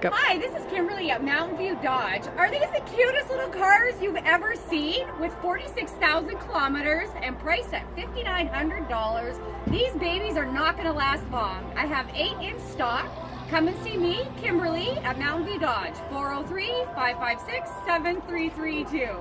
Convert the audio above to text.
Go. Hi, this is Kimberly at Mountain View Dodge. Are these the cutest little cars you've ever seen? With 46,000 kilometers and priced at $5,900, these babies are not gonna last long. I have eight in stock. Come and see me, Kimberly, at Mountain View Dodge, 403-556-7332.